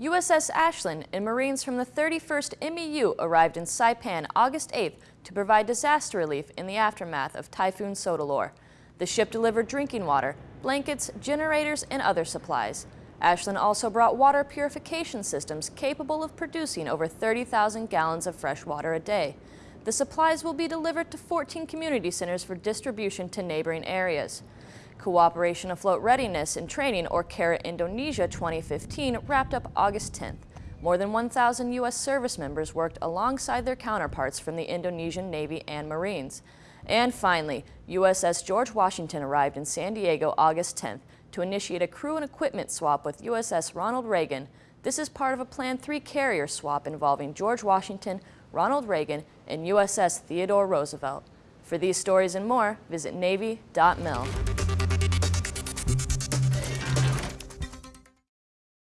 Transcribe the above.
USS Ashland and Marines from the 31st MEU arrived in Saipan August 8th to provide disaster relief in the aftermath of Typhoon Soudelor. The ship delivered drinking water, blankets, generators, and other supplies. Ashland also brought water purification systems capable of producing over 30,000 gallons of fresh water a day. The supplies will be delivered to 14 community centers for distribution to neighboring areas. Cooperation Afloat Readiness and Training, or CARAT Indonesia 2015, wrapped up August 10th. More than 1,000 U.S. service members worked alongside their counterparts from the Indonesian Navy and Marines. And finally, USS George Washington arrived in San Diego August 10th to initiate a crew and equipment swap with USS Ronald Reagan. This is part of a planned three-carrier swap involving George Washington, Ronald Reagan, and USS Theodore Roosevelt. For these stories and more, visit Navy.mil.